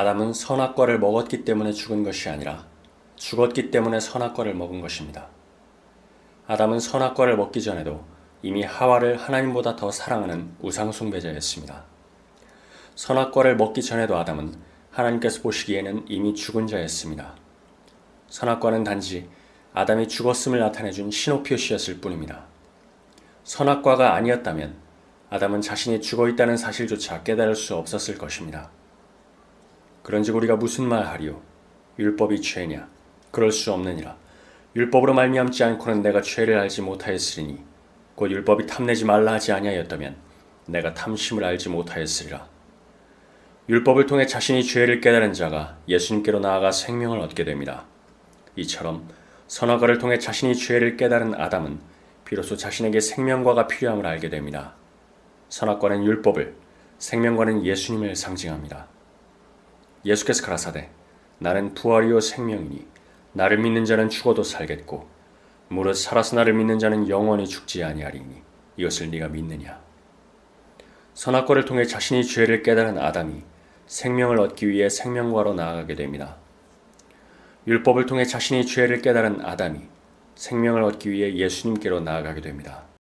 아담은 선악과를 먹었기 때문에 죽은 것이 아니라 죽었기 때문에 선악과를 먹은 것입니다. 아담은 선악과를 먹기 전에도 이미 하와를 하나님보다 더 사랑하는 우상숭배자였습니다. 선악과를 먹기 전에도 아담은 하나님께서 보시기에는 이미 죽은 자였습니다. 선악과는 단지 아담이 죽었음을 나타내준 신호 표시였을 뿐입니다. 선악과가 아니었다면 아담은 자신이 죽어 있다는 사실조차 깨달을 수 없었을 것입니다. 그런즉 우리가 무슨 말 하리요? 율법이 죄냐? 그럴 수 없느니라. 율법으로 말미암지 않고는 내가 죄를 알지 못하였으리니 곧 율법이 탐내지 말라 하지 아니하였다면 내가 탐심을 알지 못하였으리라. 율법을 통해 자신이 죄를 깨달은 자가 예수님께로 나아가 생명을 얻게 됩니다. 이처럼 선악과를 통해 자신이 죄를 깨달은 아담은 비로소 자신에게 생명과가 필요함을 알게 됩니다. 선악과는 율법을, 생명과는 예수님을 상징합니다. 예수께서 가라사대 나는 부활이요 생명이니 나를 믿는 자는 죽어도 살겠고 무릇 살아서 나를 믿는 자는 영원히 죽지 아니하리니 이것을 네가 믿느냐 선악과를 통해 자신이 죄를 깨달은 아담이 생명을 얻기 위해 생명과로 나아가게 됩니다. 율법을 통해 자신이 죄를 깨달은 아담이 생명을 얻기 위해 예수님께로 나아가게 됩니다.